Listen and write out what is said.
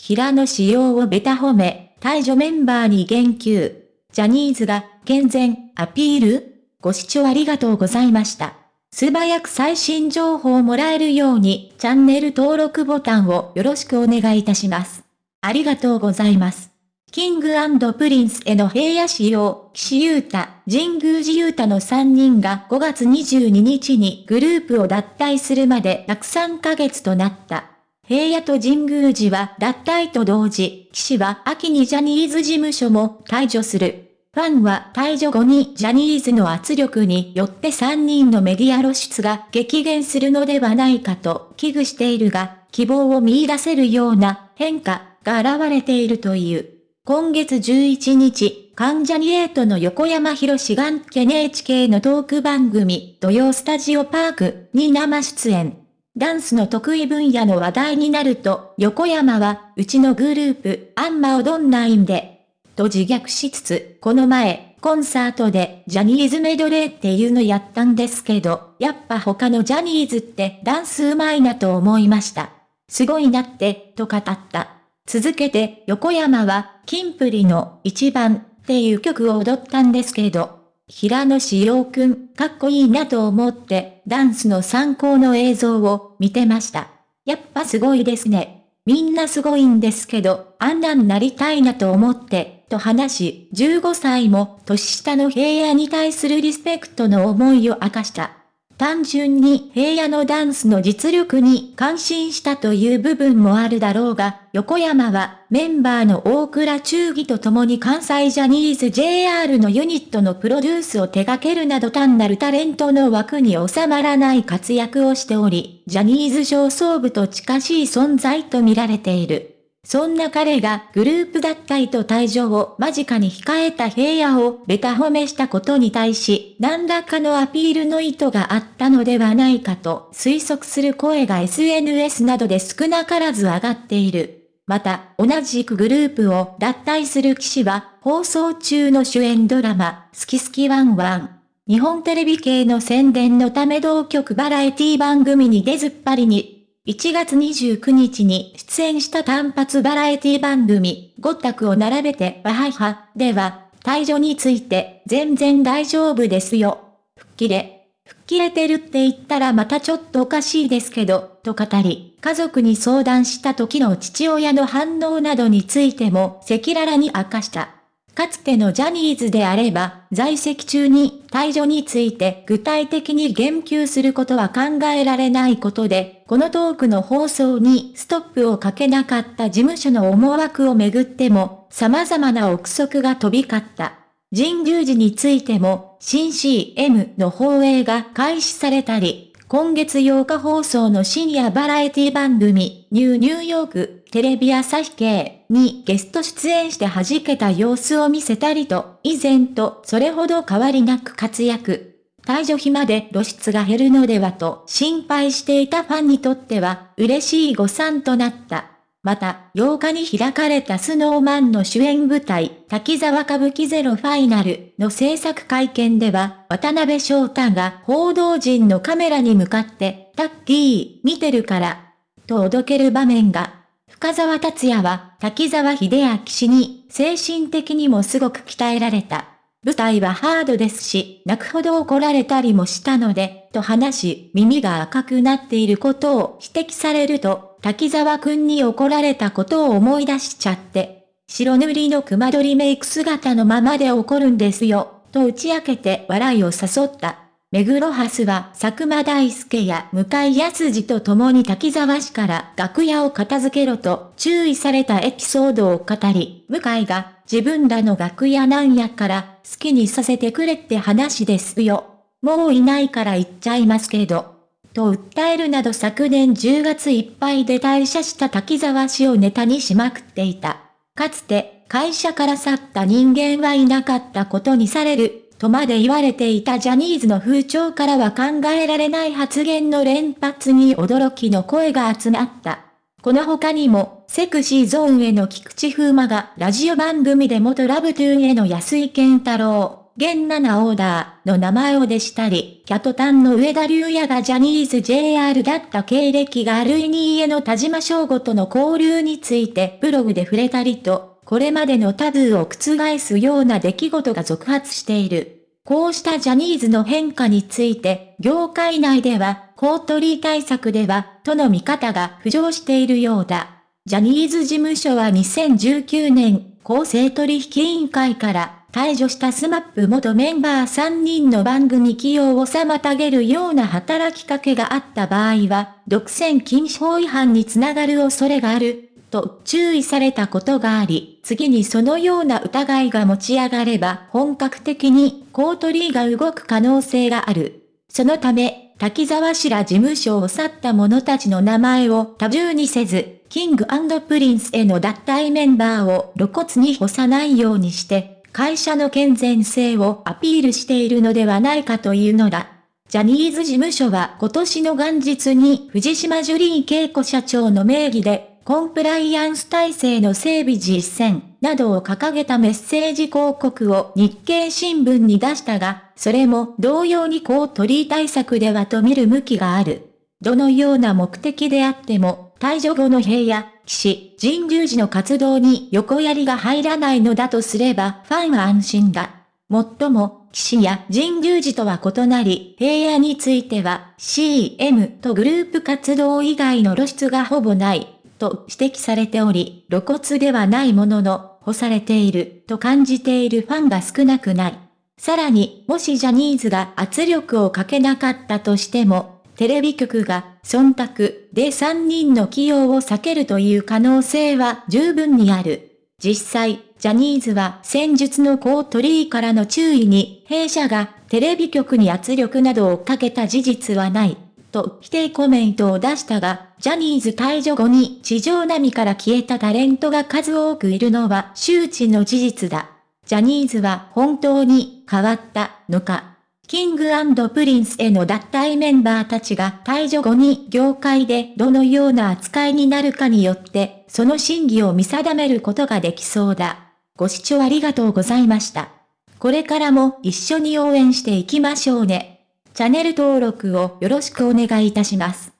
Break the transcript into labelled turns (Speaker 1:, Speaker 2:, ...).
Speaker 1: 平野紫耀をベタ褒め、退場メンバーに言及。ジャニーズが健全アピール？ご視聴ありがとうございました。素早く最新情報をもらえるようにチャンネル登録ボタンをよろしくお願いいたします。ありがとうございます。 King & Prince の平野紫耀、岸優太、神宮寺勇太の3人が5月22日にグループを脱退するまで約3ヶ月となった。平野と神宮寺は脱退と同時、岸は秋にジャニーズ事務所も退場する。ファンは退場後にジャニーズの圧力によって3人のメディア露出が激減するのではないかと危惧しているが、希望を見出せるような変化が現れているという。今月11日、関ジャニエイトの横山博士が NHK のトーク番組、土曜スタジオパークに生出演。ダンスの得意分野の話題になると、横山は、うちのグループ、あんま踊んないんで、と自虐しつつ、この前、コンサートでジャニーズメドレーっていうのやったんですけど、やっぱ他のジャニーズってダンスうまいなと思いました。すごいなって、と語った。続けて、横山は、キンプリの一番っていう曲を踊ったんですけど、平野志陽くん、かっこいいなと思って、ダンスの参考の映像を見てました。やっぱすごいですね。みんなすごいんですけど、あんなんなりたいなと思って、と話し、15歳も年下の平野に対するリスペクトの思いを明かした。単純に平野のダンスの実力に感心したという部分もあるだろうが、横山はメンバーの大倉忠義と共に関西ジャニーズ JR のユニットのプロデュースを手掛けるなど単なるタレントの枠に収まらない活躍をしており、ジャニーズ上層部と近しい存在と見られている。そんな彼がグループ脱退と退場を間近に控えた平野をベタ褒めしたことに対し、何らかのアピールの意図があったのではないかと推測する声が SNS などで少なからず上がっている。また、同じくグループを脱退する騎士は、放送中の主演ドラマ、好き好きワンワン。日本テレビ系の宣伝のため同局バラエティ番組に出ずっぱりに1月29日に出演した単発バラエティ番組、ごったくを並べてわはは、では、退場について、全然大丈夫ですよ。吹っ切れ。吹っ切れてるって言ったらまたちょっとおかしいですけど、と語り、家族に相談した時の父親の反応などについても赤裸々に明かした。かつてのジャニーズであれば、在籍中に退場について具体的に言及することは考えられないことで、このトークの放送にストップをかけなかった事務所の思惑をめぐっても、様々な憶測が飛び交った。神宮寺についても、新 CM の放映が開始されたり、今月8日放送の深夜バラエティ番組、ニューニューヨーク、テレビ朝日系にゲスト出演して弾けた様子を見せたりと、以前とそれほど変わりなく活躍。退場日まで露出が減るのではと心配していたファンにとっては嬉しい誤算となった。また、8日に開かれたスノーマンの主演舞台、滝沢歌舞伎ゼロファイナルの制作会見では、渡辺翔太が報道陣のカメラに向かって、タッキー、見てるから、とおどける場面が、深沢達也は滝沢秀明氏に精神的にもすごく鍛えられた。舞台はハードですし、泣くほど怒られたりもしたので、と話し、耳が赤くなっていることを指摘されると、滝沢くんに怒られたことを思い出しちゃって、白塗りの熊取メイク姿のままで怒るんですよ、と打ち明けて笑いを誘った。目黒ハスは佐久間大介や向井康二と共に滝沢氏から楽屋を片付けろと注意されたエピソードを語り、向井が自分らの楽屋なんやから好きにさせてくれって話ですよ。もういないから言っちゃいますけど。と訴えるなど昨年10月いっぱいで退社した滝沢氏をネタにしまくっていた。かつて会社から去った人間はいなかったことにされる、とまで言われていたジャニーズの風潮からは考えられない発言の連発に驚きの声が集まった。この他にも、セクシーゾーンへの菊池風磨がラジオ番組で元ラブトゥーンへの安井健太郎、現7オーダーの名前を弟したり、キャトタンの上田龍也がジャニーズ JR だった経歴があるイニーエの田島翔吾との交流についてブログで触れたりと、これまでのタブーを覆すような出来事が続発している。こうしたジャニーズの変化について、業界内では、公取り対策では、との見方が浮上しているようだ。ジャニーズ事務所は2019年、公正取引委員会から退場した SMAP 元メンバー3人の番組起用を妨げるような働きかけがあった場合は、独占禁止法違反につながる恐れがある、と注意されたことがあり、次にそのような疑いが持ち上がれば本格的にコートリーが動く可能性がある。そのため、滝沢氏ら事務所を去った者たちの名前を多重にせず、 Kingプリンスへの脱退メンバーを露骨に干さないようにして、会社の健全性をアピールしているのではないかというのだ。ジャニーズ事務所は今年の元日に藤島ジュリー恵子社長の名義でコンプライアンス体制の整備実践などを掲げたメッセージ広告を日経新聞に出したが、それも同様にこう取り対策ではと見る向きがある。どのような目的であっても、退場後の兵や、騎士、神宮寺の活動に横槍が入らないのだとすれば、ファンは安心だ。もっとも、騎士や神宮寺とは異なり、平野については CM とグループ活動以外の露出がほぼない。と指摘されており、露骨ではないものの、干されていると感じているファンが少なくない。さらに、もしジャニーズが圧力をかけなかったとしても、テレビ局が忖度で3人の起用を避けるという可能性は十分にある。実際、ジャニーズは戦術のコートリーからの注意に、弊社がテレビ局に圧力などをかけた事実はない。と否定コメントを出したが、ジャニーズ退場後に地上波から消えたタレントが数多くいるのは周知の事実だ。ジャニーズは本当に変わったのか。 King & Prince の脱退メンバーたちが退場後に業界でどのような扱いになるかによって、その真偽を見定めることができそうだ。ご視聴ありがとうございました。これからも一緒に応援していきましょうね。チャンネル登録をよろしくお願いいたします。